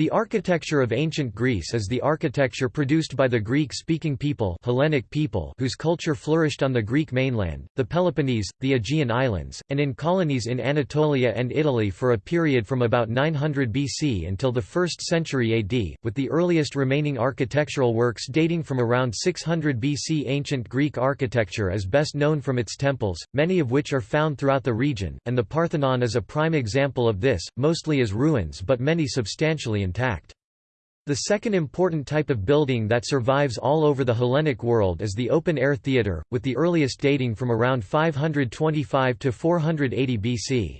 The architecture of ancient Greece is the architecture produced by the Greek-speaking people, Hellenic people whose culture flourished on the Greek mainland, the Peloponnese, the Aegean Islands, and in colonies in Anatolia and Italy for a period from about 900 BC until the 1st century AD, with the earliest remaining architectural works dating from around 600 BC. Ancient Greek architecture is best known from its temples, many of which are found throughout the region, and the Parthenon is a prime example of this, mostly as ruins but many substantially intact. The second important type of building that survives all over the Hellenic world is the open-air theatre, with the earliest dating from around 525 to 480 BC.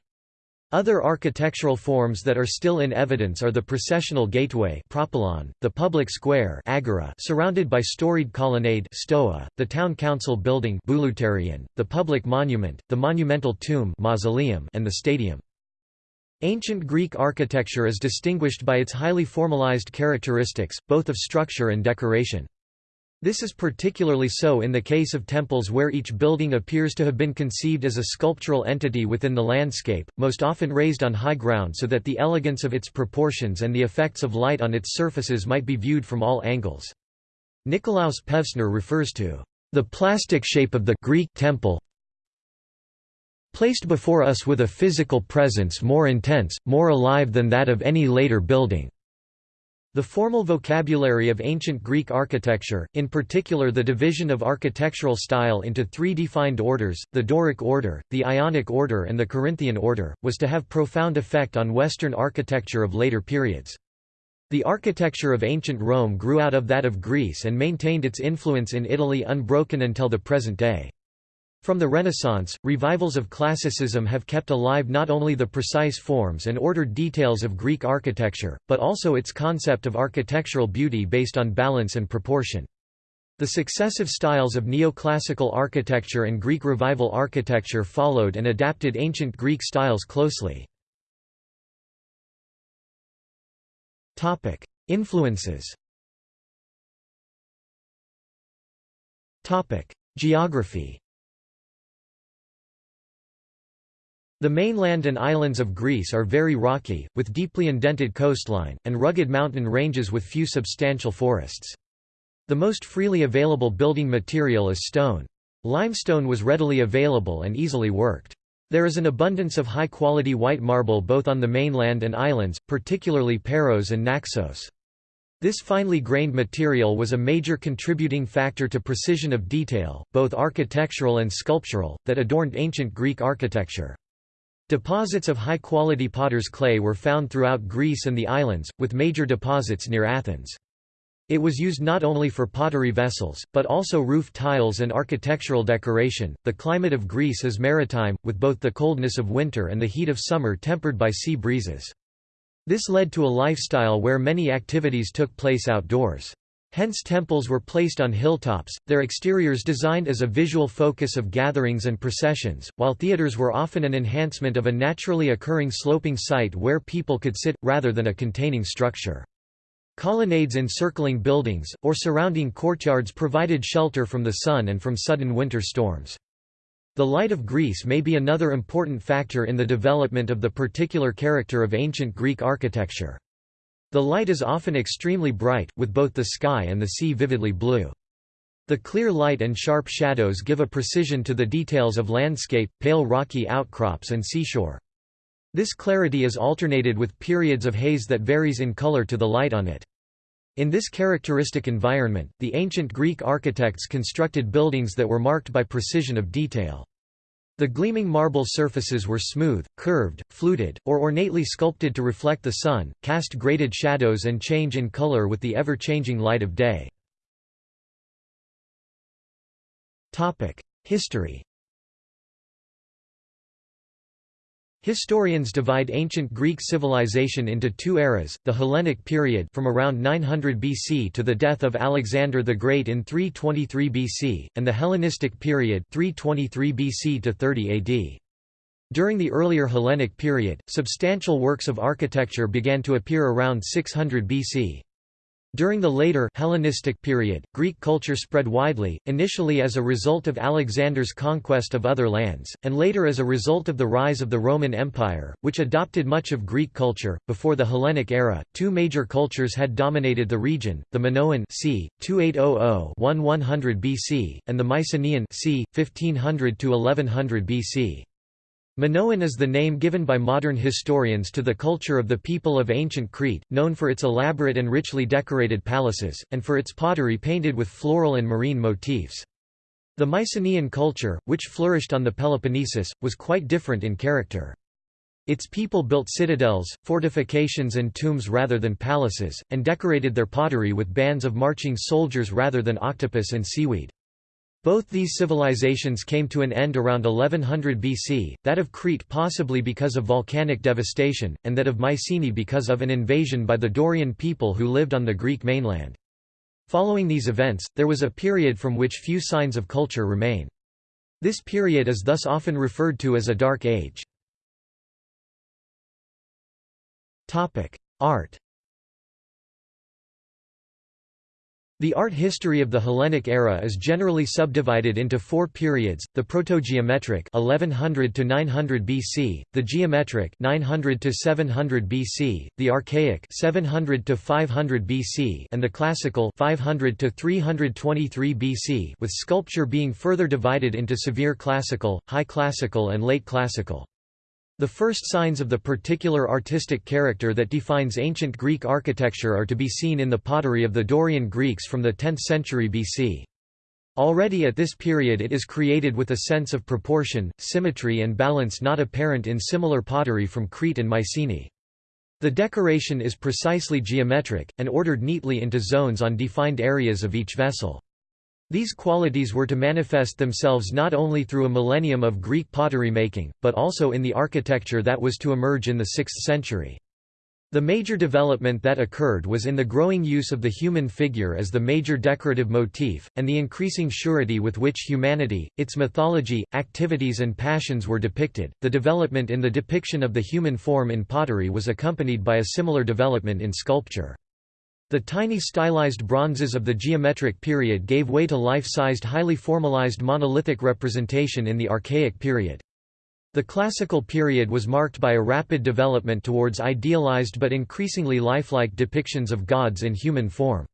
Other architectural forms that are still in evidence are the processional gateway propylon, the public square agora surrounded by storied colonnade stoa, the town council building the public monument, the monumental tomb mausoleum, and the stadium. Ancient Greek architecture is distinguished by its highly formalized characteristics, both of structure and decoration. This is particularly so in the case of temples where each building appears to have been conceived as a sculptural entity within the landscape, most often raised on high ground so that the elegance of its proportions and the effects of light on its surfaces might be viewed from all angles. Nikolaus Pevsner refers to the plastic shape of the Greek temple placed before us with a physical presence more intense, more alive than that of any later building. The formal vocabulary of ancient Greek architecture, in particular the division of architectural style into three defined orders, the Doric order, the Ionic order and the Corinthian order, was to have profound effect on Western architecture of later periods. The architecture of ancient Rome grew out of that of Greece and maintained its influence in Italy unbroken until the present day. From the Renaissance, revivals of classicism have kept alive not only the precise forms and ordered details of Greek architecture, but also its concept of architectural beauty based on balance and proportion. The successive styles of neoclassical architecture and Greek revival architecture followed and adapted ancient Greek styles closely. Influences Geography The mainland and islands of Greece are very rocky, with deeply indented coastline, and rugged mountain ranges with few substantial forests. The most freely available building material is stone. Limestone was readily available and easily worked. There is an abundance of high-quality white marble both on the mainland and islands, particularly Paros and Naxos. This finely grained material was a major contributing factor to precision of detail, both architectural and sculptural, that adorned ancient Greek architecture. Deposits of high-quality potter's clay were found throughout Greece and the islands, with major deposits near Athens. It was used not only for pottery vessels, but also roof tiles and architectural decoration. The climate of Greece is maritime, with both the coldness of winter and the heat of summer tempered by sea breezes. This led to a lifestyle where many activities took place outdoors. Hence temples were placed on hilltops, their exteriors designed as a visual focus of gatherings and processions, while theaters were often an enhancement of a naturally occurring sloping site where people could sit, rather than a containing structure. Colonnades encircling buildings, or surrounding courtyards provided shelter from the sun and from sudden winter storms. The light of Greece may be another important factor in the development of the particular character of ancient Greek architecture. The light is often extremely bright, with both the sky and the sea vividly blue. The clear light and sharp shadows give a precision to the details of landscape, pale rocky outcrops and seashore. This clarity is alternated with periods of haze that varies in color to the light on it. In this characteristic environment, the ancient Greek architects constructed buildings that were marked by precision of detail. The gleaming marble surfaces were smooth, curved, fluted, or ornately sculpted to reflect the sun, cast graded shadows and change in color with the ever-changing light of day. History Historians divide ancient Greek civilization into two eras, the Hellenic period from around 900 BC to the death of Alexander the Great in 323 BC, and the Hellenistic period 323 BC to 30 AD. During the earlier Hellenic period, substantial works of architecture began to appear around 600 BC. During the later Hellenistic period, Greek culture spread widely, initially as a result of Alexander's conquest of other lands, and later as a result of the rise of the Roman Empire, which adopted much of Greek culture. Before the Hellenic era, two major cultures had dominated the region: the Minoan c. 2800-1100 BC and the Mycenaean c. 1500-1100 BC. Minoan is the name given by modern historians to the culture of the people of ancient Crete, known for its elaborate and richly decorated palaces, and for its pottery painted with floral and marine motifs. The Mycenaean culture, which flourished on the Peloponnesus, was quite different in character. Its people built citadels, fortifications and tombs rather than palaces, and decorated their pottery with bands of marching soldiers rather than octopus and seaweed. Both these civilizations came to an end around 1100 BC, that of Crete possibly because of volcanic devastation, and that of Mycenae because of an invasion by the Dorian people who lived on the Greek mainland. Following these events, there was a period from which few signs of culture remain. This period is thus often referred to as a Dark Age. Art The art history of the Hellenic era is generally subdivided into four periods: the proto-geometric (1100 to 900 BC), the geometric (900 to 700 BC), the archaic (700 to 500 BC), and the classical (500 to 323 BC), with sculpture being further divided into severe classical, high classical, and late classical. The first signs of the particular artistic character that defines ancient Greek architecture are to be seen in the pottery of the Dorian Greeks from the 10th century BC. Already at this period it is created with a sense of proportion, symmetry and balance not apparent in similar pottery from Crete and Mycenae. The decoration is precisely geometric, and ordered neatly into zones on defined areas of each vessel. These qualities were to manifest themselves not only through a millennium of Greek pottery making, but also in the architecture that was to emerge in the 6th century. The major development that occurred was in the growing use of the human figure as the major decorative motif, and the increasing surety with which humanity, its mythology, activities, and passions were depicted. The development in the depiction of the human form in pottery was accompanied by a similar development in sculpture. The tiny stylized bronzes of the geometric period gave way to life-sized highly formalized monolithic representation in the Archaic period. The Classical period was marked by a rapid development towards idealized but increasingly lifelike depictions of gods in human form.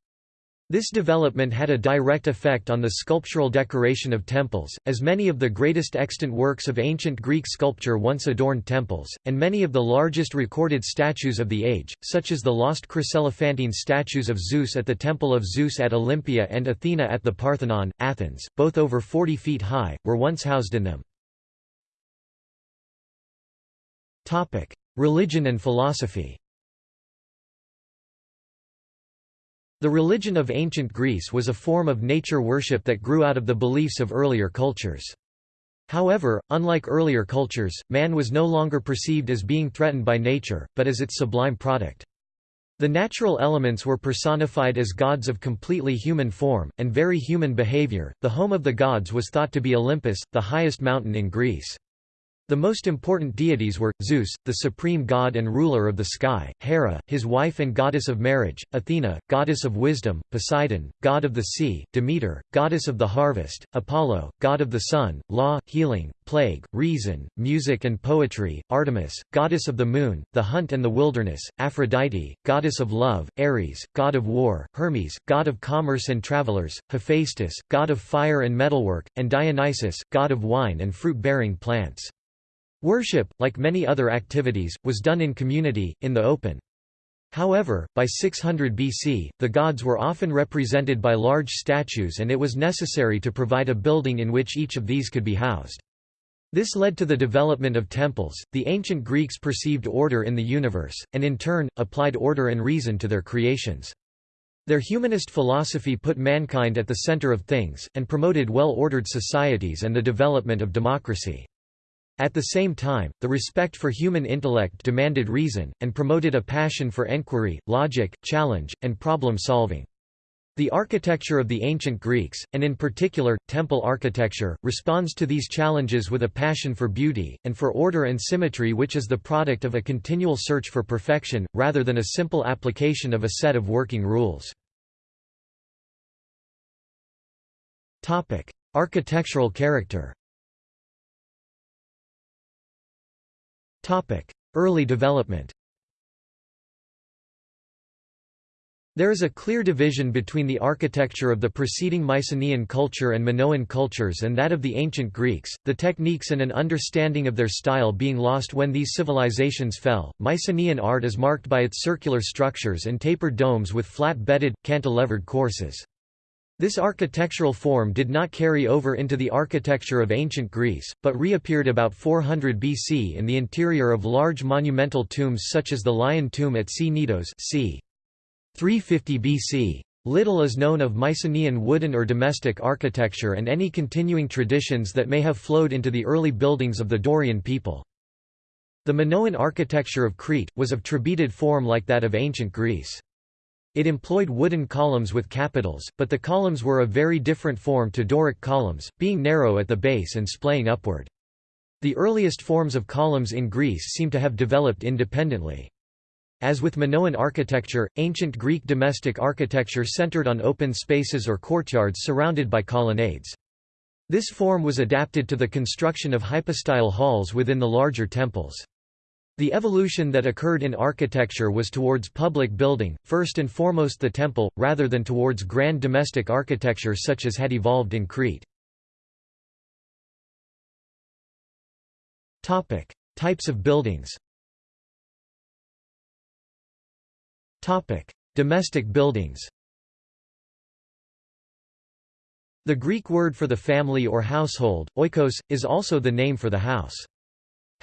This development had a direct effect on the sculptural decoration of temples, as many of the greatest extant works of ancient Greek sculpture once adorned temples, and many of the largest recorded statues of the age, such as the lost chryselephantine statues of Zeus at the Temple of Zeus at Olympia and Athena at the Parthenon, Athens, both over 40 feet high, were once housed in them. Religion and philosophy The religion of ancient Greece was a form of nature worship that grew out of the beliefs of earlier cultures. However, unlike earlier cultures, man was no longer perceived as being threatened by nature, but as its sublime product. The natural elements were personified as gods of completely human form, and very human behavior. The home of the gods was thought to be Olympus, the highest mountain in Greece. The most important deities were, Zeus, the supreme god and ruler of the sky, Hera, his wife and goddess of marriage, Athena, goddess of wisdom, Poseidon, god of the sea, Demeter, goddess of the harvest, Apollo, god of the sun, law, healing, plague, reason, music and poetry, Artemis, goddess of the moon, the hunt and the wilderness, Aphrodite, goddess of love, Ares, god of war, Hermes, god of commerce and travelers, Hephaestus, god of fire and metalwork, and Dionysus, god of wine and fruit-bearing plants. Worship, like many other activities, was done in community, in the open. However, by 600 BC, the gods were often represented by large statues and it was necessary to provide a building in which each of these could be housed. This led to the development of temples. The ancient Greeks perceived order in the universe, and in turn, applied order and reason to their creations. Their humanist philosophy put mankind at the center of things, and promoted well-ordered societies and the development of democracy. At the same time, the respect for human intellect demanded reason, and promoted a passion for enquiry, logic, challenge, and problem-solving. The architecture of the ancient Greeks, and in particular, temple architecture, responds to these challenges with a passion for beauty, and for order and symmetry which is the product of a continual search for perfection, rather than a simple application of a set of working rules. Architectural character Early development There is a clear division between the architecture of the preceding Mycenaean culture and Minoan cultures and that of the ancient Greeks, the techniques and an understanding of their style being lost when these civilizations fell. Mycenaean art is marked by its circular structures and tapered domes with flat-bedded, cantilevered courses. This architectural form did not carry over into the architecture of ancient Greece, but reappeared about 400 BC in the interior of large monumental tombs such as the Lion Tomb at C. Cnidos c. 350 BC. Little is known of Mycenaean wooden or domestic architecture and any continuing traditions that may have flowed into the early buildings of the Dorian people. The Minoan architecture of Crete, was of trabeated form like that of ancient Greece. It employed wooden columns with capitals, but the columns were a very different form to Doric columns, being narrow at the base and splaying upward. The earliest forms of columns in Greece seem to have developed independently. As with Minoan architecture, ancient Greek domestic architecture centered on open spaces or courtyards surrounded by colonnades. This form was adapted to the construction of hypostyle halls within the larger temples. The evolution that occurred in architecture was towards public building, first and foremost the temple, rather than towards grand domestic architecture such as had evolved in Crete. Types of buildings Domestic buildings The Greek word for the family or household, oikos, is also the name for the house.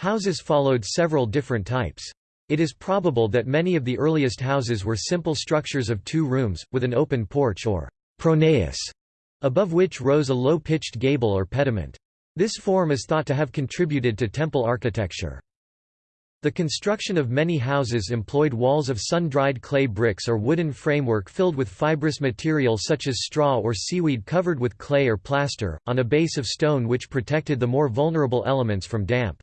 Houses followed several different types. It is probable that many of the earliest houses were simple structures of two rooms, with an open porch or pronaos, above which rose a low-pitched gable or pediment. This form is thought to have contributed to temple architecture. The construction of many houses employed walls of sun-dried clay bricks or wooden framework filled with fibrous material such as straw or seaweed covered with clay or plaster, on a base of stone which protected the more vulnerable elements from damp.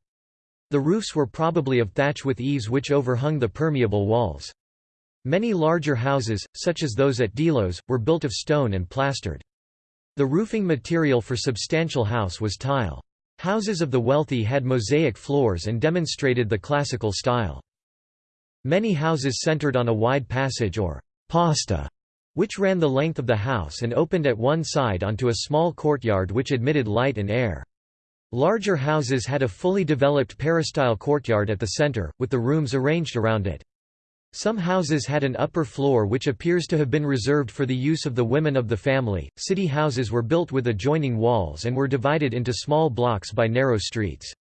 The roofs were probably of thatch with eaves which overhung the permeable walls. Many larger houses, such as those at Delos, were built of stone and plastered. The roofing material for substantial house was tile. Houses of the wealthy had mosaic floors and demonstrated the classical style. Many houses centered on a wide passage or «pasta», which ran the length of the house and opened at one side onto a small courtyard which admitted light and air. Larger houses had a fully developed peristyle courtyard at the center, with the rooms arranged around it. Some houses had an upper floor which appears to have been reserved for the use of the women of the family. City houses were built with adjoining walls and were divided into small blocks by narrow streets.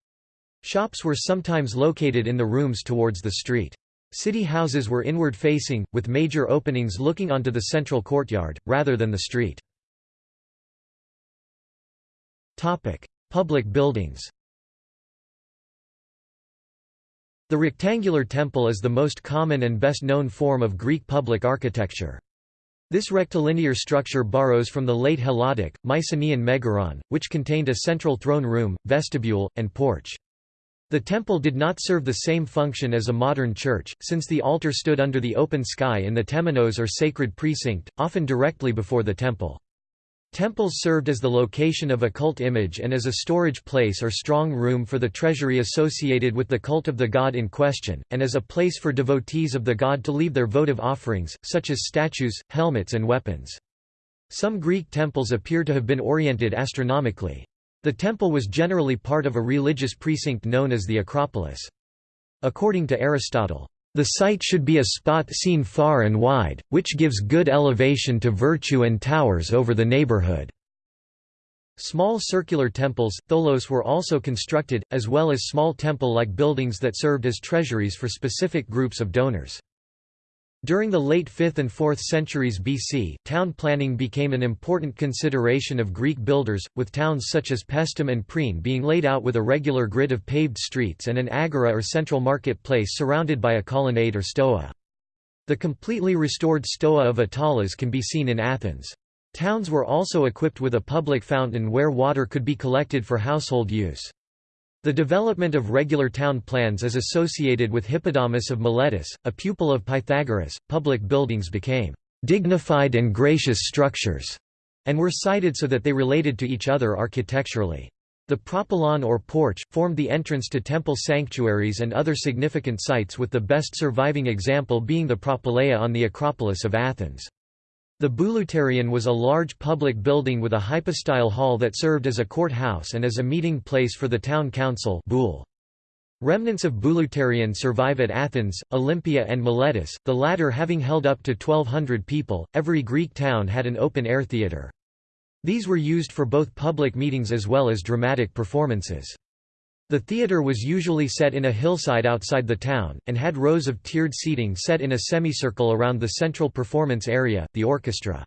Shops were sometimes located in the rooms towards the street. City houses were inward facing, with major openings looking onto the central courtyard, rather than the street. Public buildings The rectangular temple is the most common and best known form of Greek public architecture. This rectilinear structure borrows from the late Helladic, Mycenaean megaron, which contained a central throne room, vestibule, and porch. The temple did not serve the same function as a modern church, since the altar stood under the open sky in the temenos or sacred precinct, often directly before the temple. Temples served as the location of a cult image and as a storage place or strong room for the treasury associated with the cult of the god in question, and as a place for devotees of the god to leave their votive offerings, such as statues, helmets and weapons. Some Greek temples appear to have been oriented astronomically. The temple was generally part of a religious precinct known as the Acropolis. According to Aristotle, the site should be a spot seen far and wide, which gives good elevation to virtue and towers over the neighborhood. Small circular temples, tholos were also constructed, as well as small temple-like buildings that served as treasuries for specific groups of donors. During the late 5th and 4th centuries BC, town planning became an important consideration of Greek builders, with towns such as Paestum and Priene being laid out with a regular grid of paved streets and an agora or central market place surrounded by a colonnade or stoa. The completely restored stoa of Attalos can be seen in Athens. Towns were also equipped with a public fountain where water could be collected for household use. The development of regular town plans is associated with Hippodamus of Miletus, a pupil of Pythagoras. Public buildings became dignified and gracious structures, and were sited so that they related to each other architecturally. The propylon or porch, formed the entrance to temple sanctuaries and other significant sites with the best surviving example being the propylaea on the Acropolis of Athens. The Bouleuterion was a large public building with a hypostyle hall that served as a courthouse and as a meeting place for the town council. Remnants of Bouleuterion survive at Athens, Olympia and Miletus, the latter having held up to 1200 people. Every Greek town had an open-air theatre. These were used for both public meetings as well as dramatic performances. The theatre was usually set in a hillside outside the town, and had rows of tiered seating set in a semicircle around the central performance area, the orchestra.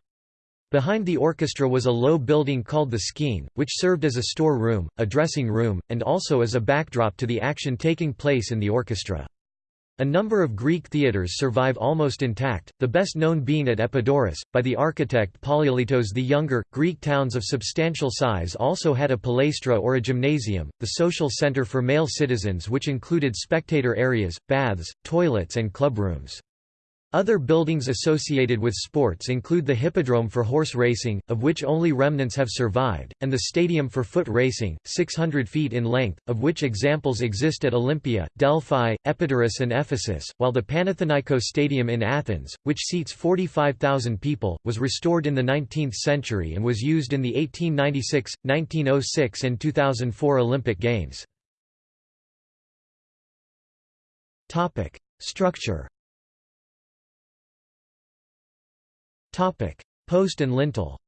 Behind the orchestra was a low building called the Skene, which served as a store room, a dressing room, and also as a backdrop to the action taking place in the orchestra. A number of Greek theatres survive almost intact, the best known being at Epidaurus, by the architect Polykleitos the Younger. Greek towns of substantial size also had a palaestra or a gymnasium, the social centre for male citizens which included spectator areas, baths, toilets and clubrooms. Other buildings associated with sports include the Hippodrome for horse racing, of which only remnants have survived, and the Stadium for foot racing, 600 feet in length, of which examples exist at Olympia, Delphi, Epidaurus and Ephesus, while the Panathinaiko Stadium in Athens, which seats 45,000 people, was restored in the 19th century and was used in the 1896, 1906 and 2004 Olympic Games. Structure Post and lintel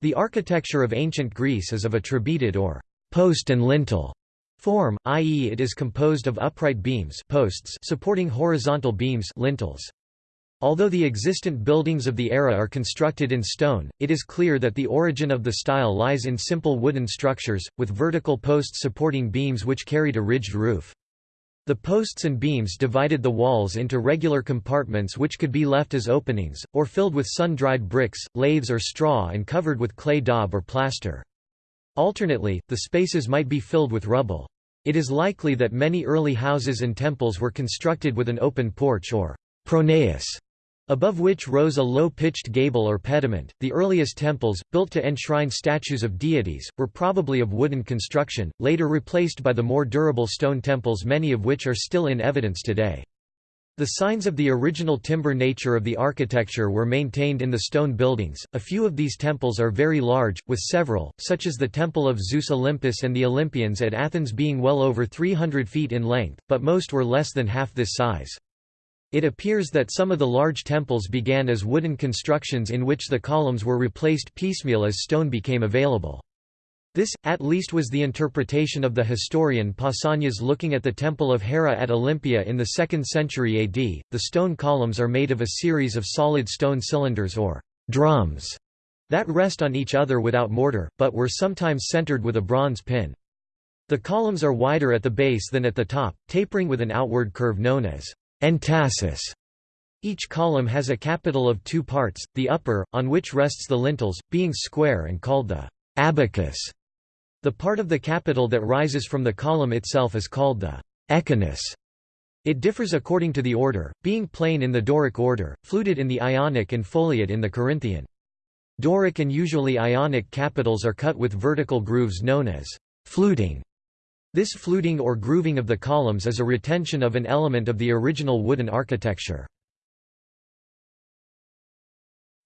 The architecture of ancient Greece is of a trabeated or post and lintel form, i.e. it is composed of upright beams posts supporting horizontal beams lintels. Although the existent buildings of the era are constructed in stone, it is clear that the origin of the style lies in simple wooden structures, with vertical posts supporting beams which carried a ridged roof. The posts and beams divided the walls into regular compartments which could be left as openings, or filled with sun-dried bricks, laths or straw and covered with clay daub or plaster. Alternately, the spaces might be filled with rubble. It is likely that many early houses and temples were constructed with an open porch or pronaos above which rose a low-pitched gable or pediment. The earliest temples, built to enshrine statues of deities, were probably of wooden construction, later replaced by the more durable stone temples many of which are still in evidence today. The signs of the original timber nature of the architecture were maintained in the stone buildings. A few of these temples are very large, with several, such as the Temple of Zeus Olympus and the Olympians at Athens being well over 300 feet in length, but most were less than half this size. It appears that some of the large temples began as wooden constructions in which the columns were replaced piecemeal as stone became available. This, at least was the interpretation of the historian Pausanias looking at the Temple of Hera at Olympia in the 2nd century AD. The stone columns are made of a series of solid stone cylinders or drums that rest on each other without mortar, but were sometimes centered with a bronze pin. The columns are wider at the base than at the top, tapering with an outward curve known as Entasis. Each column has a capital of two parts, the upper, on which rests the lintels, being square and called the abacus. The part of the capital that rises from the column itself is called the echinus. It differs according to the order, being plain in the Doric order, fluted in the Ionic and foliate in the Corinthian. Doric and usually Ionic capitals are cut with vertical grooves known as fluting. This fluting or grooving of the columns is a retention of an element of the original wooden architecture.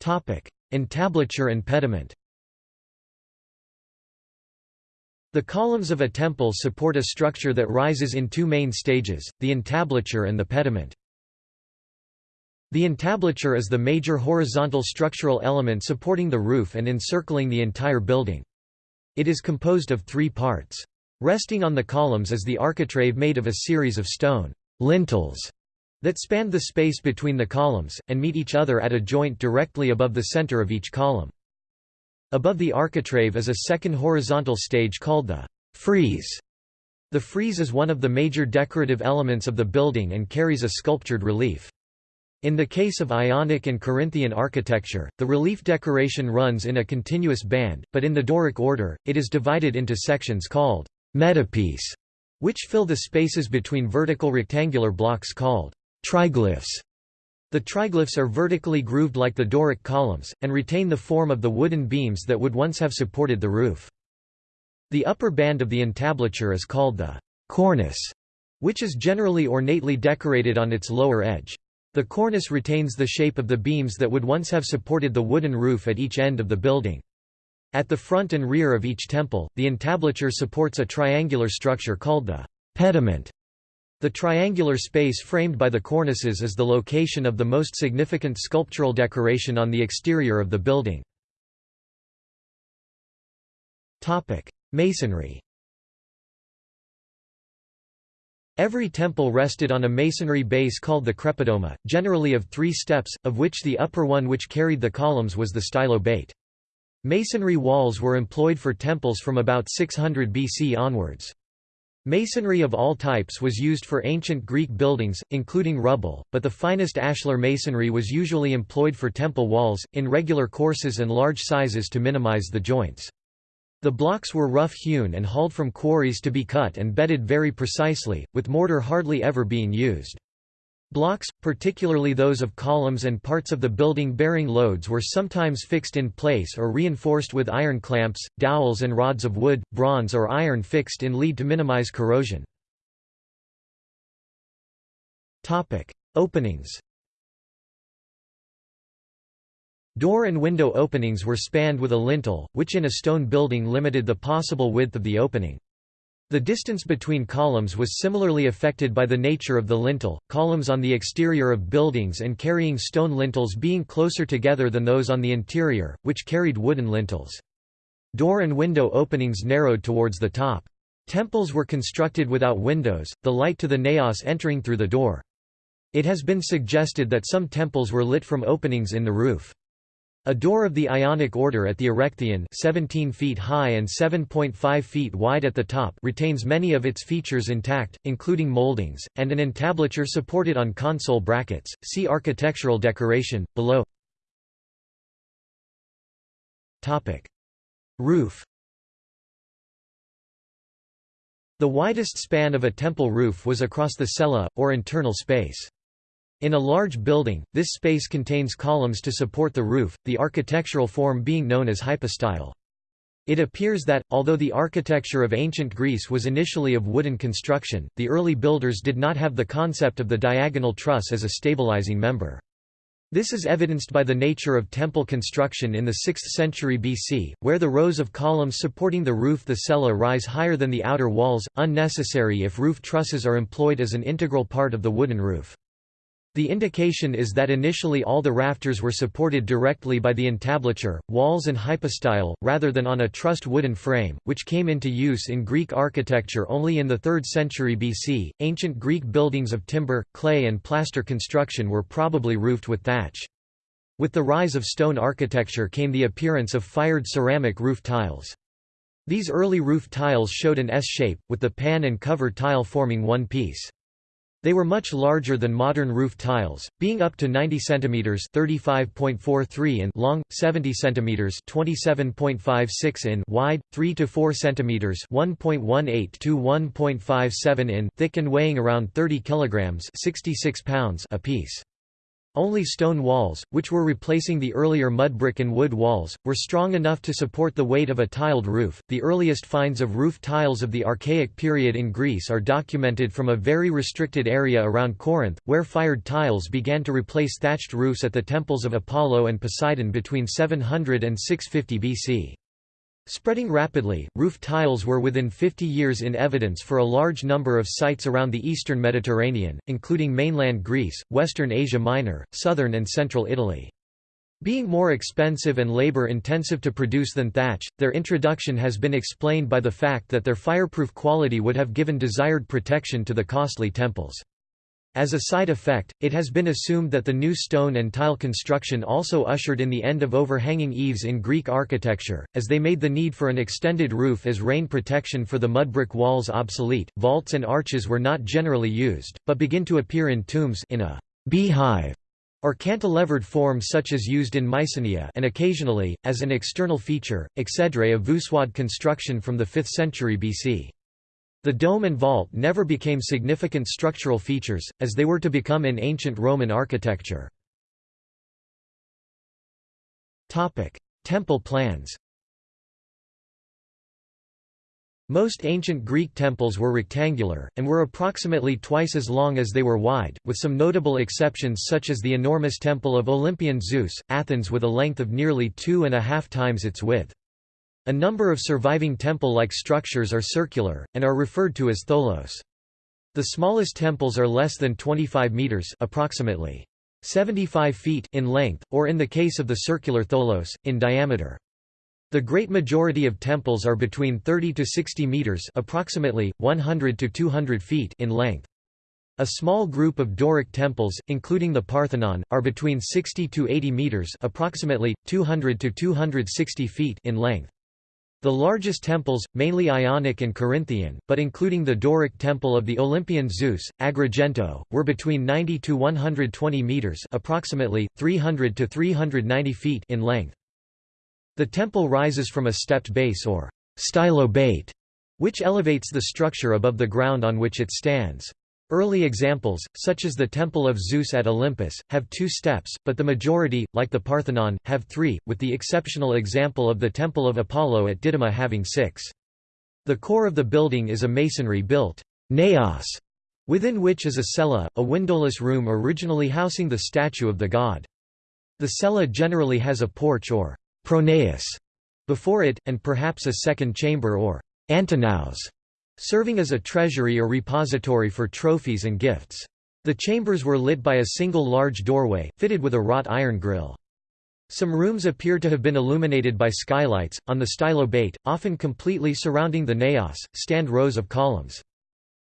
Entablature and pediment The columns of a temple support a structure that rises in two main stages, the entablature and the pediment. The entablature is the major horizontal structural element supporting the roof and encircling the entire building. It is composed of three parts. Resting on the columns is the architrave made of a series of stone lintels that span the space between the columns, and meet each other at a joint directly above the center of each column. Above the architrave is a second horizontal stage called the frieze. The frieze is one of the major decorative elements of the building and carries a sculptured relief. In the case of Ionic and Corinthian architecture, the relief decoration runs in a continuous band, but in the Doric order, it is divided into sections called metopes, which fill the spaces between vertical rectangular blocks called triglyphs. The triglyphs are vertically grooved like the Doric columns, and retain the form of the wooden beams that would once have supported the roof. The upper band of the entablature is called the cornice, which is generally ornately decorated on its lower edge. The cornice retains the shape of the beams that would once have supported the wooden roof at each end of the building. At the front and rear of each temple, the entablature supports a triangular structure called the pediment. The triangular space framed by the cornices is the location of the most significant sculptural decoration on the exterior of the building. Masonry Every temple rested on a masonry base called the crepidoma, generally of three steps, of which the upper one which carried the columns was the stylobate. Masonry walls were employed for temples from about 600 BC onwards. Masonry of all types was used for ancient Greek buildings, including rubble, but the finest ashlar masonry was usually employed for temple walls, in regular courses and large sizes to minimize the joints. The blocks were rough-hewn and hauled from quarries to be cut and bedded very precisely, with mortar hardly ever being used. Blocks, particularly those of columns and parts of the building bearing loads were sometimes fixed in place or reinforced with iron clamps, dowels and rods of wood, bronze or iron fixed in lead to minimize corrosion. Openings Door and window openings were spanned with a lintel, which in a stone building limited the possible width of the opening. The distance between columns was similarly affected by the nature of the lintel, columns on the exterior of buildings and carrying stone lintels being closer together than those on the interior, which carried wooden lintels. Door and window openings narrowed towards the top. Temples were constructed without windows, the light to the naos entering through the door. It has been suggested that some temples were lit from openings in the roof. A door of the Ionic order at the Erechtheion 17 feet high and 7.5 feet wide at the top retains many of its features intact, including moldings, and an entablature supported on console brackets. See architectural decoration, below Roof The widest span of a temple roof was across the cella, or internal space. In a large building, this space contains columns to support the roof, the architectural form being known as hypostyle. It appears that, although the architecture of ancient Greece was initially of wooden construction, the early builders did not have the concept of the diagonal truss as a stabilizing member. This is evidenced by the nature of temple construction in the 6th century BC, where the rows of columns supporting the roof the cella rise higher than the outer walls, unnecessary if roof trusses are employed as an integral part of the wooden roof. The indication is that initially all the rafters were supported directly by the entablature, walls and hypostyle, rather than on a trussed wooden frame, which came into use in Greek architecture only in the 3rd century BC. Ancient Greek buildings of timber, clay, and plaster construction were probably roofed with thatch. With the rise of stone architecture came the appearance of fired ceramic roof tiles. These early roof tiles showed an S shape, with the pan and cover tile forming one piece. They were much larger than modern roof tiles, being up to 90 cm (35.43 in) long, 70 cm (27.56 in) wide, 3 to 4 cm (1.18 to 1.57 in) thick and weighing around 30 kg (66 pounds) apiece. Only stone walls, which were replacing the earlier mud brick and wood walls, were strong enough to support the weight of a tiled roof. The earliest finds of roof tiles of the Archaic period in Greece are documented from a very restricted area around Corinth, where fired tiles began to replace thatched roofs at the temples of Apollo and Poseidon between 700 and 650 BC. Spreading rapidly, roof tiles were within 50 years in evidence for a large number of sites around the eastern Mediterranean, including mainland Greece, western Asia Minor, southern and central Italy. Being more expensive and labor-intensive to produce than thatch, their introduction has been explained by the fact that their fireproof quality would have given desired protection to the costly temples. As a side effect, it has been assumed that the new stone and tile construction also ushered in the end of overhanging eaves in Greek architecture, as they made the need for an extended roof as rain protection for the mudbrick walls obsolete. Vaults and arches were not generally used, but begin to appear in tombs in a beehive or cantilevered form such as used in Mycenae and occasionally, as an external feature, exedra of voussoired construction from the 5th century BC. The dome and vault never became significant structural features, as they were to become in ancient Roman architecture. Temple plans Most ancient Greek temples were rectangular, and were approximately twice as long as they were wide, with some notable exceptions such as the enormous temple of Olympian Zeus, Athens with a length of nearly two and a half times its width. A number of surviving temple-like structures are circular, and are referred to as tholos. The smallest temples are less than 25 meters approximately 75 feet in length, or in the case of the circular tholos, in diameter. The great majority of temples are between 30 to 60 meters, approximately 100 to 200 feet in length. A small group of Doric temples, including the Parthenon, are between 60 to 80 meters, approximately 200 to 260 feet in length. The largest temples, mainly Ionic and Corinthian, but including the Doric temple of the Olympian Zeus, Agrigento, were between 90 to 120 meters, approximately 300 to 390 feet in length. The temple rises from a stepped base or stylobate, which elevates the structure above the ground on which it stands. Early examples, such as the Temple of Zeus at Olympus, have two steps, but the majority, like the Parthenon, have three, with the exceptional example of the Temple of Apollo at Didyma having six. The core of the building is a masonry-built naos, within which is a cella, a windowless room originally housing the statue of the god. The cella generally has a porch or pronaos before it, and perhaps a second chamber or antinaos, serving as a treasury or repository for trophies and gifts. The chambers were lit by a single large doorway, fitted with a wrought iron grill. Some rooms appear to have been illuminated by skylights. On the stylobate, often completely surrounding the naos, stand rows of columns.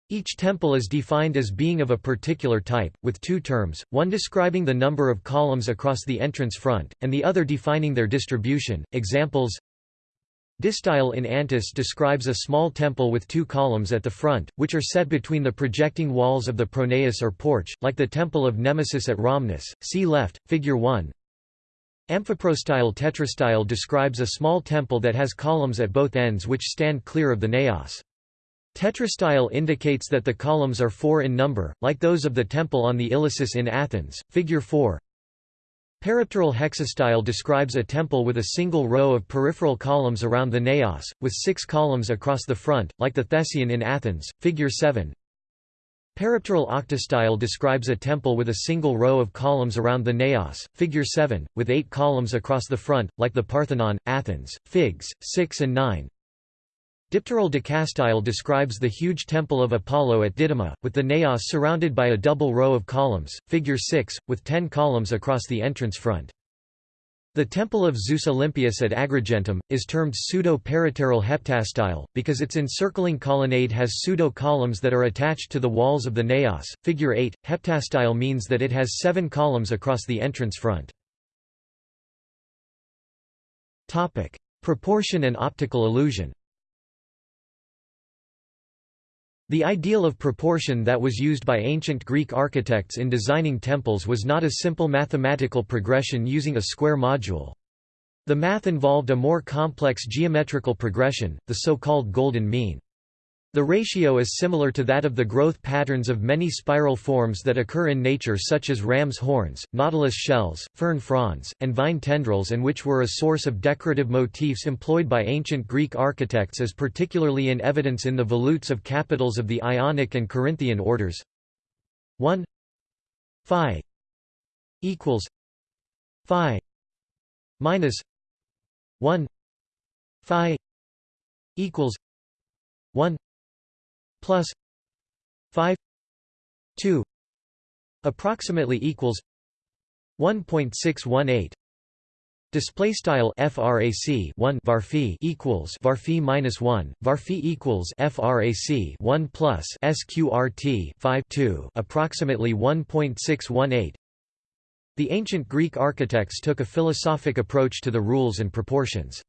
Each temple is defined as being of a particular type, with two terms, one describing the number of columns across the entrance front, and the other defining their distribution. Examples Distyle in Antis describes a small temple with two columns at the front, which are set between the projecting walls of the pronaos or porch, like the temple of Nemesis at Rhamnus. See left, figure 1. Amphiprostyle tetrastyle describes a small temple that has columns at both ends which stand clear of the naos. Tetrastyle indicates that the columns are four in number, like those of the temple on the Ilissus in Athens, figure 4. Peripteral hexastyle describes a temple with a single row of peripheral columns around the naos, with six columns across the front, like the Theseion in Athens, figure 7. Peripteral octastyle describes a temple with a single row of columns around the naos, figure 7, with eight columns across the front, like the Parthenon, Athens, figs, 6 and 9. Dipteral decastyle describes the huge temple of Apollo at Didyma, with the naos surrounded by a double row of columns, figure 6, with ten columns across the entrance front. The temple of Zeus Olympius at Agrigentum, is termed pseudo-peripteral heptastyle, because its encircling colonnade has pseudo-columns that are attached to the walls of the naos. Figure 8, heptastyle means that it has seven columns across the entrance front. Proportion and optical illusion The ideal of proportion that was used by ancient Greek architects in designing temples was not a simple mathematical progression using a square module. The math involved a more complex geometrical progression, the so-called golden mean. The ratio is similar to that of the growth patterns of many spiral forms that occur in nature such as ram's horns, nautilus shells, fern fronds, and vine tendrils and which were a source of decorative motifs employed by ancient Greek architects as particularly in evidence in the volutes of capitals of the Ionic and Corinthian orders. 1 phi. Equals. Phi. Minus. 1 phi. Equals. 1 plus 5 2 approximately equals 1.618 Display style frac 1 varphi equals varphi minus 1 varphi equals frac 1 plus sqrt 5 2 approximately 1.618 The ancient Greek architects took a philosophic approach to the rules and proportions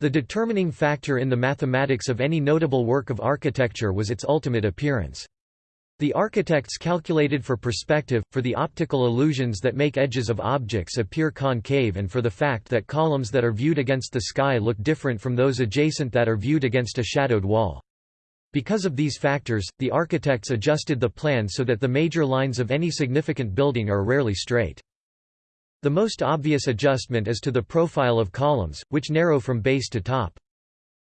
the determining factor in the mathematics of any notable work of architecture was its ultimate appearance. The architects calculated for perspective, for the optical illusions that make edges of objects appear concave and for the fact that columns that are viewed against the sky look different from those adjacent that are viewed against a shadowed wall. Because of these factors, the architects adjusted the plan so that the major lines of any significant building are rarely straight. The most obvious adjustment is to the profile of columns, which narrow from base to top.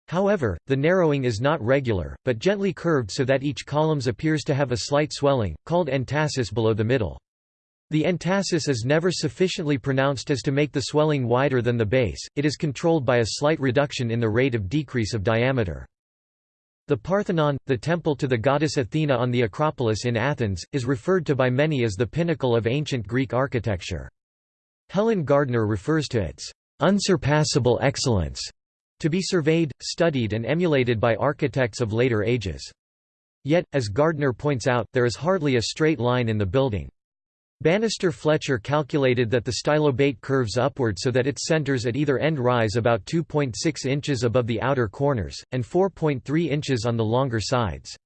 However, the narrowing is not regular, but gently curved so that each columns appears to have a slight swelling, called entasis below the middle. The entasis is never sufficiently pronounced as to make the swelling wider than the base, it is controlled by a slight reduction in the rate of decrease of diameter. The Parthenon, the temple to the goddess Athena on the Acropolis in Athens, is referred to by many as the pinnacle of ancient Greek architecture. Helen Gardner refers to its unsurpassable excellence to be surveyed, studied and emulated by architects of later ages. Yet, as Gardner points out, there is hardly a straight line in the building. Bannister Fletcher calculated that the stylobate curves upward so that its centers at either end rise about 2.6 inches above the outer corners, and 4.3 inches on the longer sides.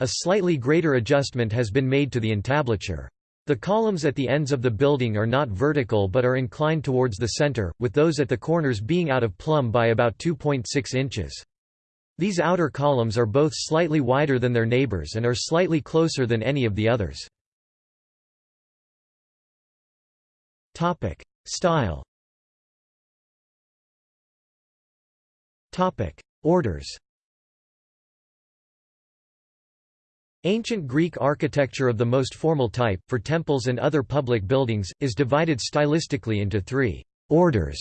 A slightly greater adjustment has been made to the entablature. The columns at the ends of the building are not vertical but are inclined towards the center, with those at the corners being out of plumb by about 2.6 inches. These outer columns are both slightly wider than their neighbors and are slightly closer than any of the others. Style Orders Ancient Greek architecture of the most formal type, for temples and other public buildings, is divided stylistically into three «orders»,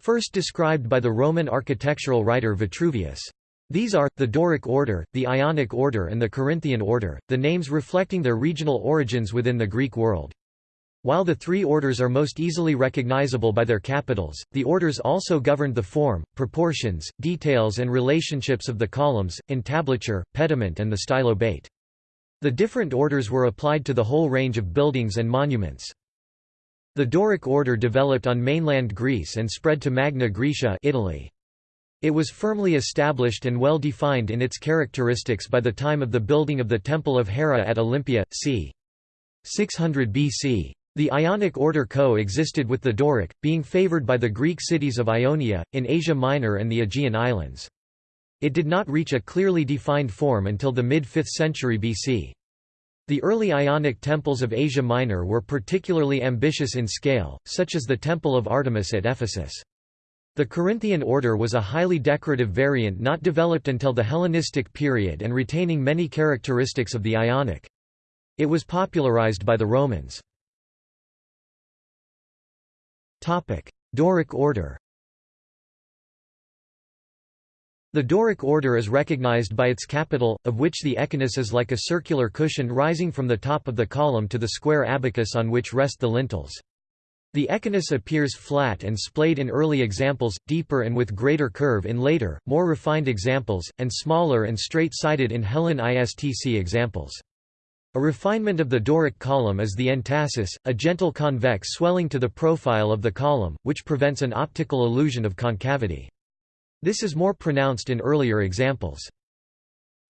first described by the Roman architectural writer Vitruvius. These are, the Doric order, the Ionic order and the Corinthian order, the names reflecting their regional origins within the Greek world. While the three orders are most easily recognizable by their capitals, the orders also governed the form, proportions, details and relationships of the columns, entablature, pediment and the stylobate. The different orders were applied to the whole range of buildings and monuments. The Doric order developed on mainland Greece and spread to Magna Graecia Italy. It was firmly established and well defined in its characteristics by the time of the building of the Temple of Hera at Olympia, c. 600 BC. The Ionic order co-existed with the Doric, being favored by the Greek cities of Ionia, in Asia Minor and the Aegean Islands. It did not reach a clearly defined form until the mid-5th century BC. The early Ionic temples of Asia Minor were particularly ambitious in scale, such as the Temple of Artemis at Ephesus. The Corinthian order was a highly decorative variant not developed until the Hellenistic period and retaining many characteristics of the Ionic. It was popularized by the Romans. Doric order the Doric order is recognized by its capital, of which the echinus is like a circular cushion rising from the top of the column to the square abacus on which rest the lintels. The echinus appears flat and splayed in early examples, deeper and with greater curve in later, more refined examples, and smaller and straight-sided in Hellenistic examples. A refinement of the Doric column is the entasis, a gentle convex swelling to the profile of the column, which prevents an optical illusion of concavity. This is more pronounced in earlier examples.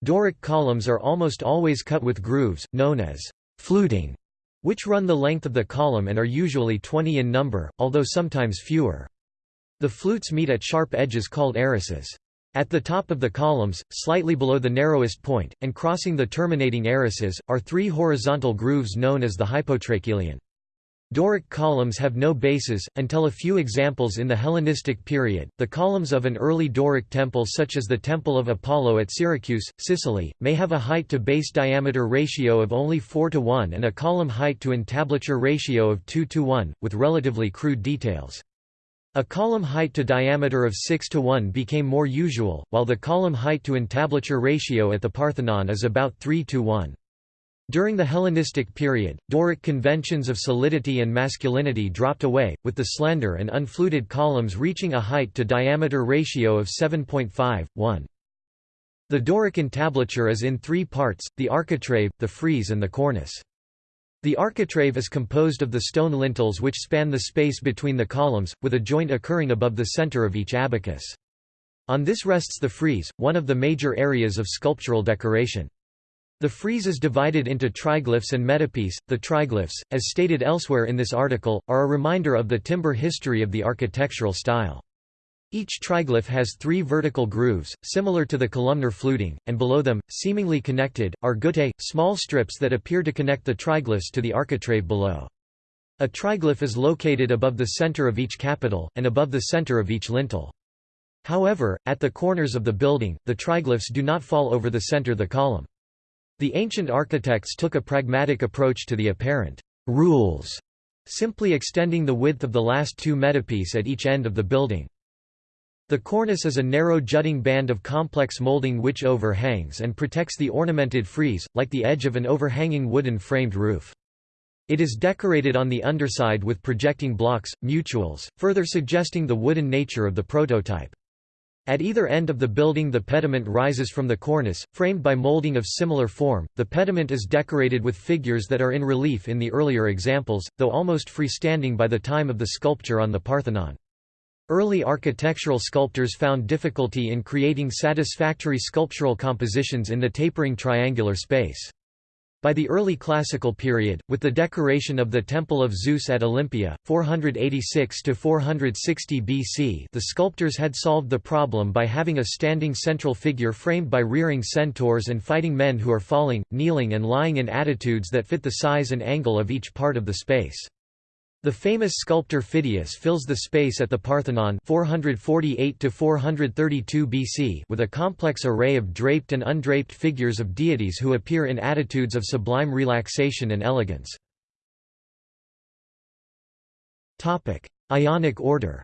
Doric columns are almost always cut with grooves, known as fluting, which run the length of the column and are usually 20 in number, although sometimes fewer. The flutes meet at sharp edges called arrises. At the top of the columns, slightly below the narrowest point, and crossing the terminating arrises, are three horizontal grooves known as the hypotrachelion. Doric columns have no bases, until a few examples in the Hellenistic period. The columns of an early Doric temple, such as the Temple of Apollo at Syracuse, Sicily, may have a height to base diameter ratio of only 4 to 1 and a column height to entablature ratio of 2 to 1, with relatively crude details. A column height to diameter of 6 to 1 became more usual, while the column height to entablature ratio at the Parthenon is about 3 to 1. During the Hellenistic period, Doric conventions of solidity and masculinity dropped away, with the slender and unfluted columns reaching a height to diameter ratio of 7.5, 1. The Doric entablature is in three parts, the architrave, the frieze and the cornice. The architrave is composed of the stone lintels which span the space between the columns, with a joint occurring above the center of each abacus. On this rests the frieze, one of the major areas of sculptural decoration. The frieze is divided into triglyphs and metopes. The triglyphs, as stated elsewhere in this article, are a reminder of the timber history of the architectural style. Each triglyph has three vertical grooves, similar to the columnar fluting, and below them, seemingly connected, are guttae, small strips that appear to connect the triglyphs to the architrave below. A triglyph is located above the center of each capital, and above the center of each lintel. However, at the corners of the building, the triglyphs do not fall over the center of the column. The ancient architects took a pragmatic approach to the apparent rules, simply extending the width of the last two metopes at each end of the building. The cornice is a narrow jutting band of complex molding which overhangs and protects the ornamented frieze, like the edge of an overhanging wooden framed roof. It is decorated on the underside with projecting blocks, mutules, further suggesting the wooden nature of the prototype. At either end of the building the pediment rises from the cornice, framed by molding of similar form. The pediment is decorated with figures that are in relief in the earlier examples, though almost freestanding by the time of the sculpture on the Parthenon. Early architectural sculptors found difficulty in creating satisfactory sculptural compositions in the tapering triangular space. By the early classical period, with the decoration of the Temple of Zeus at Olympia, 486–460 BC the sculptors had solved the problem by having a standing central figure framed by rearing centaurs and fighting men who are falling, kneeling and lying in attitudes that fit the size and angle of each part of the space. The famous sculptor Phidias fills the space at the Parthenon 448 BC with a complex array of draped and undraped figures of deities who appear in attitudes of sublime relaxation and elegance. Ionic order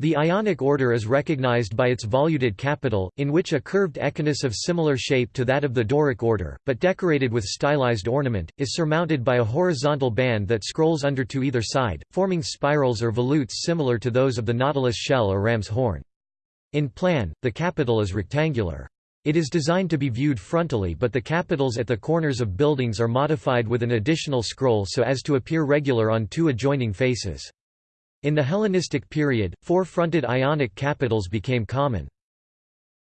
The Ionic order is recognized by its voluted capital, in which a curved echinus of similar shape to that of the Doric order, but decorated with stylized ornament, is surmounted by a horizontal band that scrolls under to either side, forming spirals or volutes similar to those of the nautilus shell or ram's horn. In plan, the capital is rectangular. It is designed to be viewed frontally but the capitals at the corners of buildings are modified with an additional scroll so as to appear regular on two adjoining faces. In the Hellenistic period, four-fronted Ionic capitals became common.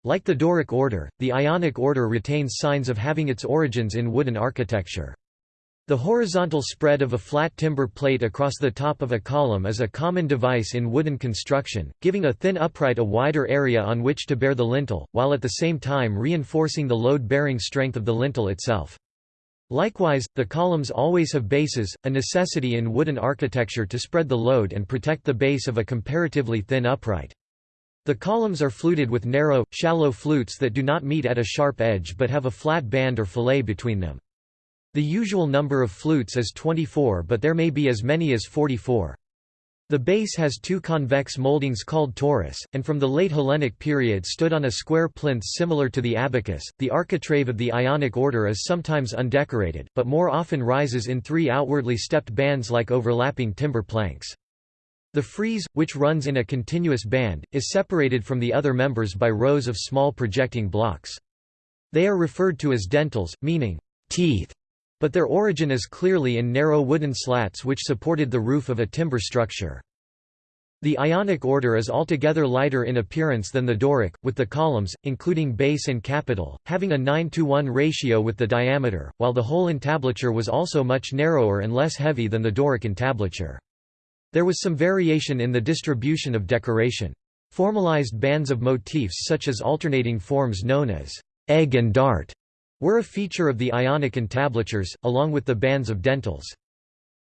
Like the Doric order, the Ionic order retains signs of having its origins in wooden architecture. The horizontal spread of a flat timber plate across the top of a column is a common device in wooden construction, giving a thin upright a wider area on which to bear the lintel, while at the same time reinforcing the load-bearing strength of the lintel itself. Likewise, the columns always have bases, a necessity in wooden architecture to spread the load and protect the base of a comparatively thin upright. The columns are fluted with narrow, shallow flutes that do not meet at a sharp edge but have a flat band or fillet between them. The usual number of flutes is 24 but there may be as many as 44. The base has two convex moldings called torus, and from the late Hellenic period stood on a square plinth similar to the abacus. The architrave of the Ionic order is sometimes undecorated, but more often rises in three outwardly stepped bands like overlapping timber planks. The frieze, which runs in a continuous band, is separated from the other members by rows of small projecting blocks. They are referred to as dentils, meaning teeth, but their origin is clearly in narrow wooden slats which supported the roof of a timber structure. The Ionic order is altogether lighter in appearance than the Doric, with the columns, including base and capital, having a 9 to 1 ratio with the diameter, while the whole entablature was also much narrower and less heavy than the Doric entablature. There was some variation in the distribution of decoration. Formalized bands of motifs such as alternating forms known as egg and dart were a feature of the Ionic entablatures, along with the bands of dentils.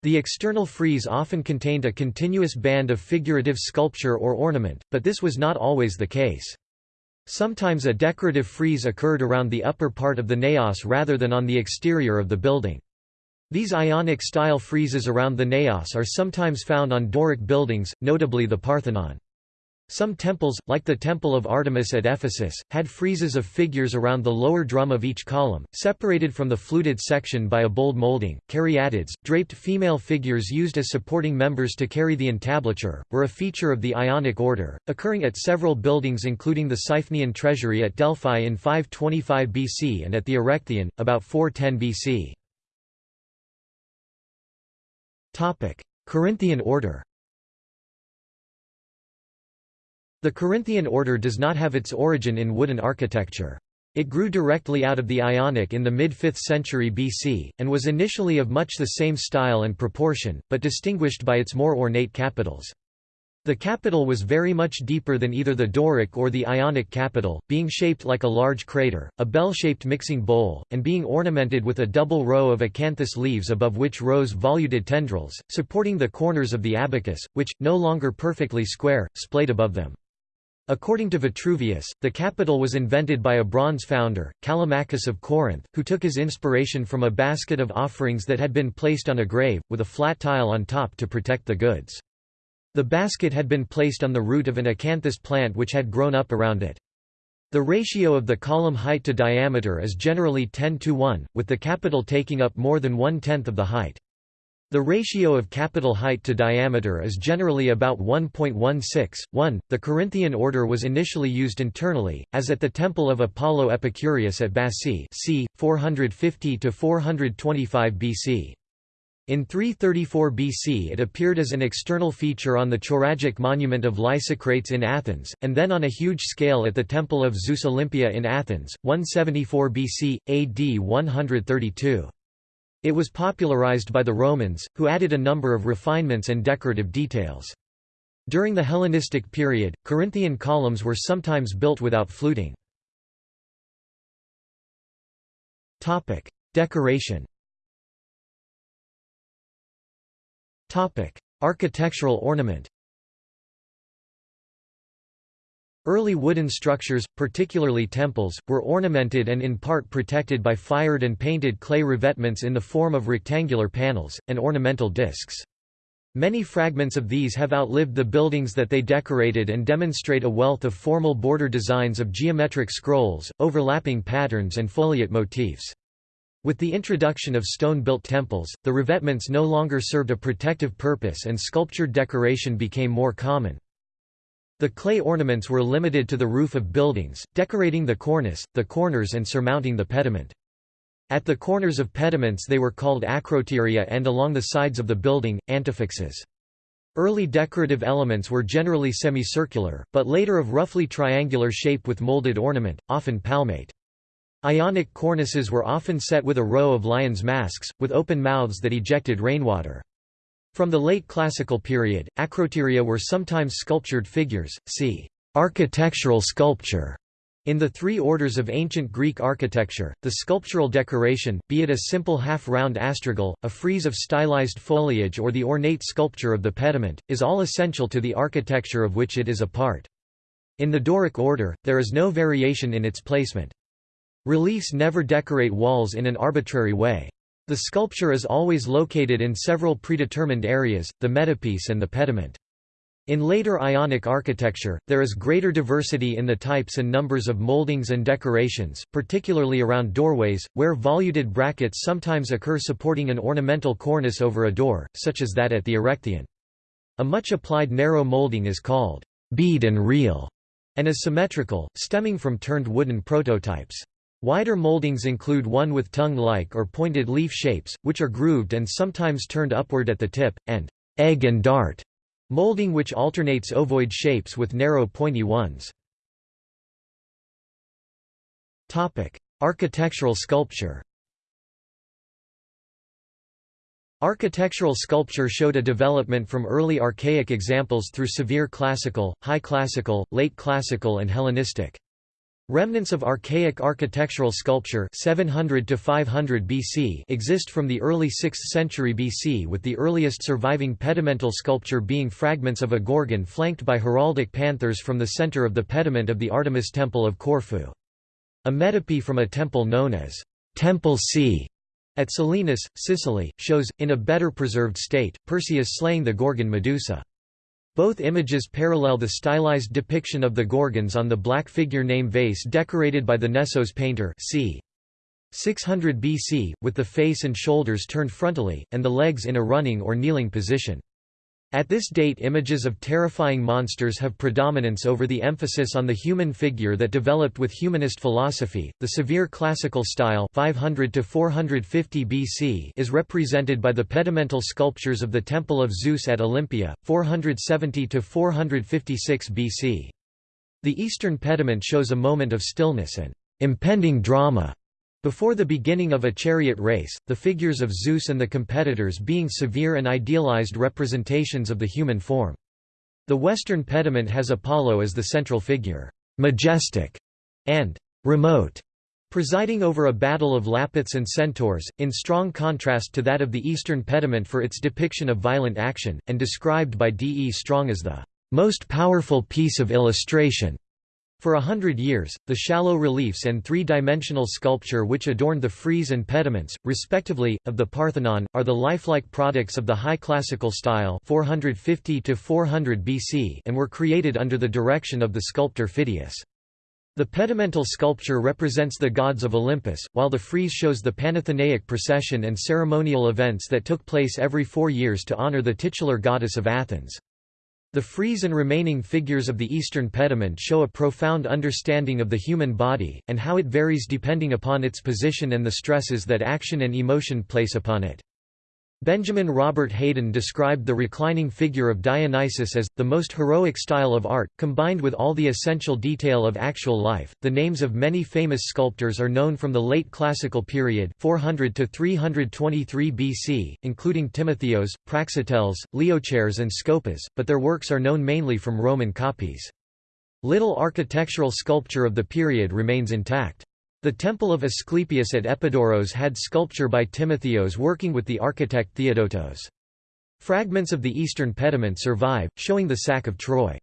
The external frieze often contained a continuous band of figurative sculpture or ornament, but this was not always the case. Sometimes a decorative frieze occurred around the upper part of the naos rather than on the exterior of the building. These Ionic-style friezes around the naos are sometimes found on Doric buildings, notably the Parthenon. Some temples, like the Temple of Artemis at Ephesus, had friezes of figures around the lower drum of each column, separated from the fluted section by a bold molding. Caryatids, draped female figures used as supporting members to carry the entablature, were a feature of the Ionic order, occurring at several buildings including the Siphnian treasury at Delphi in 525 BC and at the Erechtheion, about 410 BC. Corinthian order The Corinthian order does not have its origin in wooden architecture. It grew directly out of the Ionic in the mid-5th century BC, and was initially of much the same style and proportion, but distinguished by its more ornate capitals. The capital was very much deeper than either the Doric or the Ionic capital, being shaped like a large crater, a bell-shaped mixing bowl, and being ornamented with a double row of acanthus leaves above which rose voluted tendrils, supporting the corners of the abacus, which, no longer perfectly square, splayed above them. According to Vitruvius, the capital was invented by a bronze founder, Callimachus of Corinth, who took his inspiration from a basket of offerings that had been placed on a grave, with a flat tile on top to protect the goods. The basket had been placed on the root of an acanthus plant which had grown up around it. The ratio of the column height to diameter is generally 10 to 1, with the capital taking up more than one-tenth of the height. The ratio of capital height to diameter is generally about 1.16, 1. The Corinthian order was initially used internally, as at the temple of Apollo Epicurius at Bassae, c. 450–425 BC. In 334 BC it appeared as an external feature on the Choragic monument of Lysicrates in Athens, and then on a huge scale at the Temple of Zeus Olympia in Athens, 174 BC, AD 132. It was popularized by the Romans, who added a number of refinements and decorative details. During the Hellenistic period, Corinthian columns were sometimes built without fluting. Topic: Decoration Topic: Architectural ornament Early wooden structures, particularly temples, were ornamented and in part protected by fired and painted clay revetments in the form of rectangular panels, and ornamental discs. Many fragments of these have outlived the buildings that they decorated and demonstrate a wealth of formal border designs of geometric scrolls, overlapping patterns and foliate motifs. With the introduction of stone-built temples, the revetments no longer served a protective purpose and sculptured decoration became more common. The clay ornaments were limited to the roof of buildings, decorating the cornice, the corners and surmounting the pediment. At the corners of pediments they were called acroteria and along the sides of the building, antefixes. Early decorative elements were generally semicircular, but later of roughly triangular shape with molded ornament, often palmate. Ionic cornices were often set with a row of lions' masks, with open mouths that ejected rainwater. From the late classical period, acroteria were sometimes sculptured figures, see architectural sculpture. In the three orders of ancient Greek architecture, the sculptural decoration, be it a simple half-round astragal, a frieze of stylized foliage or the ornate sculpture of the pediment, is all essential to the architecture of which it is a part. In the Doric order, there is no variation in its placement. Reliefs never decorate walls in an arbitrary way. The sculpture is always located in several predetermined areas, the metopes and the pediment. In later Ionic architecture, there is greater diversity in the types and numbers of moldings and decorations, particularly around doorways, where voluted brackets sometimes occur supporting an ornamental cornice over a door, such as that at the Erechtheion. A much applied narrow molding is called bead and reel, and is symmetrical, stemming from turned wooden prototypes. Wider moldings include one with tongue-like or pointed leaf shapes, which are grooved and sometimes turned upward at the tip, and egg and dart molding which alternates ovoid shapes with narrow pointy ones. Architectural sculpture Architectural sculpture showed a development from early archaic examples through severe classical, high classical, late classical and Hellenistic. Remnants of archaic architectural sculpture 700 to 500 BC exist from the early 6th century BC with the earliest surviving pedimental sculpture being fragments of a gorgon flanked by heraldic panthers from the center of the pediment of the Artemis Temple of Corfu. A metope from a temple known as Temple C at Selinus, Sicily, shows, in a better preserved state, Perseus slaying the Gorgon Medusa. Both images parallel the stylized depiction of the Gorgons on the black figure name vase decorated by the Nessos painter c. 600 BC, with the face and shoulders turned frontally, and the legs in a running or kneeling position. At this date images of terrifying monsters have predominance over the emphasis on the human figure that developed with humanist philosophy. The severe classical style 500 to 450 BC is represented by the pedimental sculptures of the Temple of Zeus at Olympia, 470 to 456 BC. The eastern pediment shows a moment of stillness and impending drama before the beginning of a chariot race, the figures of Zeus and the competitors being severe and idealized representations of the human form. The western pediment has Apollo as the central figure, majestic and remote, presiding over a battle of Lapiths and centaurs, in strong contrast to that of the eastern pediment for its depiction of violent action, and described by D. E. Strong as the most powerful piece of illustration. For a hundred years, the shallow reliefs and three-dimensional sculpture which adorned the frieze and pediments, respectively, of the Parthenon, are the lifelike products of the High Classical style 450 BC and were created under the direction of the sculptor Phidias. The pedimental sculpture represents the gods of Olympus, while the frieze shows the Panathenaic procession and ceremonial events that took place every four years to honor the titular goddess of Athens. The frieze and remaining figures of the eastern pediment show a profound understanding of the human body, and how it varies depending upon its position and the stresses that action and emotion place upon it. Benjamin Robert Haydon described the reclining figure of Dionysus as the most heroic style of art, combined with all the essential detail of actual life. The names of many famous sculptors are known from the late classical period, 400 to 323 BC, including Timotheos, Praxiteles, Leochares, and Scopas, but their works are known mainly from Roman copies. Little architectural sculpture of the period remains intact. The temple of Asclepius at Epidaurus had sculpture by Timotheos working with the architect Theodotos. Fragments of the eastern pediment survive, showing the sack of Troy.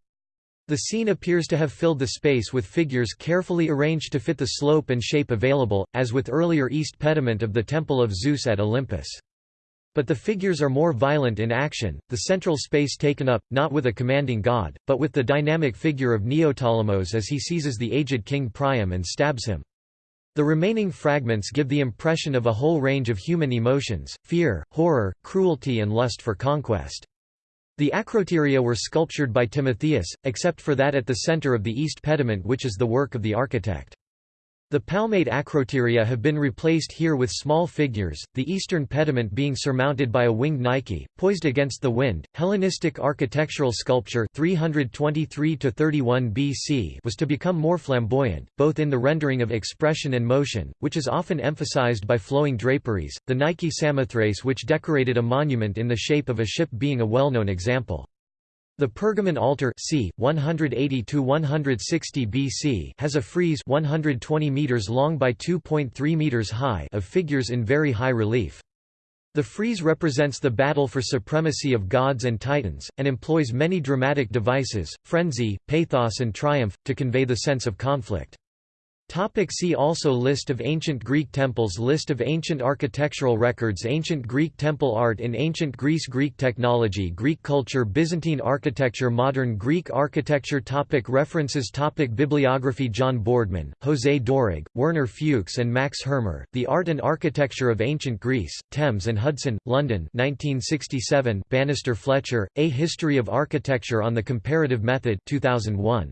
The scene appears to have filled the space with figures carefully arranged to fit the slope and shape available, as with earlier east pediment of the Temple of Zeus at Olympus. But the figures are more violent in action, the central space taken up, not with a commanding god, but with the dynamic figure of Neoptolemus as he seizes the aged king Priam and stabs him. The remaining fragments give the impression of a whole range of human emotions, fear, horror, cruelty and lust for conquest. The acroteria were sculptured by Timotheus, except for that at the center of the east pediment which is the work of the architect. The palmate acroteria have been replaced here with small figures, the eastern pediment being surmounted by a winged Nike, poised against the wind. Hellenistic architectural sculpture 323 to 31 BC was to become more flamboyant, both in the rendering of expression and motion, which is often emphasized by flowing draperies. The Nike Samothrace, which decorated a monument in the shape of a ship, being a well-known example. The Pergamon altar c. 180 160 BC has a frieze 120 meters long by 2.3 meters high of figures in very high relief. The frieze represents the battle for supremacy of gods and titans, and employs many dramatic devices, frenzy, pathos and triumph, to convey the sense of conflict. Topic see also List of ancient Greek temples List of ancient architectural records Ancient Greek temple art in ancient Greece Greek technology Greek culture Byzantine architecture Modern Greek architecture topic References topic Bibliography John Boardman, José Dorig, Werner Fuchs and Max Hirmer, The Art and Architecture of Ancient Greece, Thames and Hudson, London 1967 Bannister Fletcher, A History of Architecture on the Comparative Method 2001.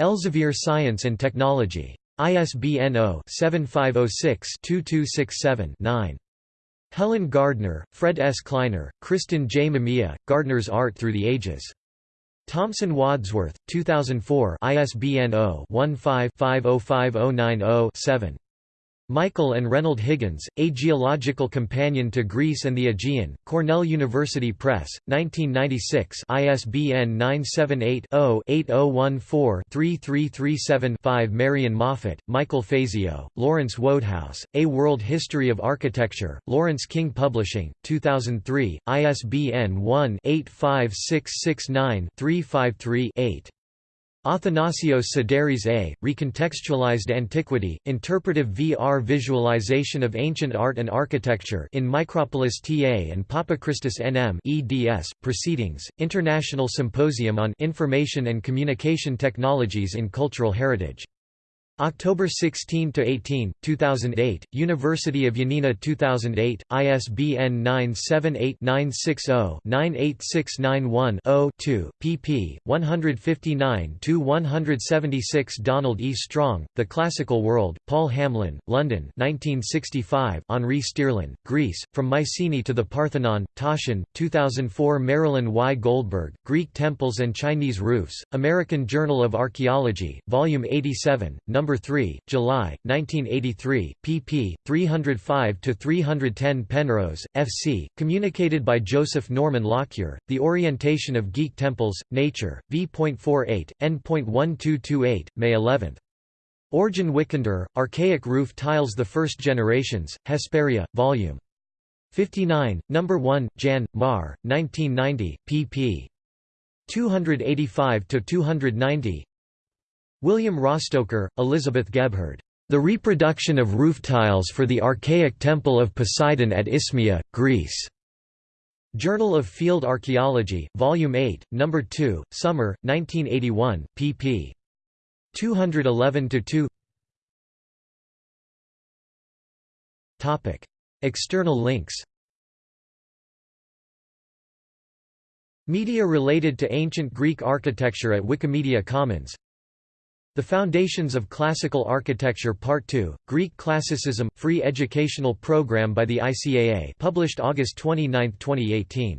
Elsevier Science and Technology. ISBN 0-7506-2267-9. Helen Gardner, Fred S. Kleiner, Kristen J. Mamiya, Gardner's Art Through the Ages. Thomson Wadsworth, 2004 ISBN 0-15-505090-7. Michael and Reynold Higgins, A Geological Companion to Greece and the Aegean, Cornell University Press, 1996 ISBN 978-0-8014-3337-5 Marion Moffett, Michael Fazio, Lawrence Wodehouse, A World History of Architecture, Laurence King Publishing, 2003, ISBN 1-85669-353-8. Athanasios Sideris A. Recontextualized Antiquity, Interpretive VR Visualization of Ancient Art and Architecture in Mikropoulos TA and Papachristos NM eds, Proceedings, International Symposium on Information and Communication Technologies in Cultural Heritage. October 16 to 18, 2008, University of Yanina 2008, ISBN 978-960-98691-0-2, pp. 159-176 Donald E. Strong, The Classical World, Paul Hamlyn, London 1965 Henri Stierlin, Greece, From Mycenae to the Parthenon, Taschen, 2004 Marilyn Y. Goldberg, Greek Temples and Chinese Roofs, American Journal of Archaeology, Volume 87, No. 3, July, 1983, pp. 305–310 Penrose, F.C., communicated by Joseph Norman Lockyer, The Orientation of Geek Temples, Nature, v.48, n.1228, May 11. Orjan Wikander, Archaic Roof Tiles The First Generations, Hesperia, Vol. 59, No. 1, Jan. Mar, 1990, pp. 285–290 William Rostoker, Elizabeth Gebhard. The Reproduction of Roof Tiles for the Archaic Temple of Poseidon at Isthmia, Greece. Journal of Field Archaeology, Volume 8, No. 2, Summer, 1981, pp. 211–2 External links Media related to ancient Greek architecture at Wikimedia Commons The Foundations of Classical Architecture Part 2, Greek Classicism, free educational program by the ICAA published August 29, 2018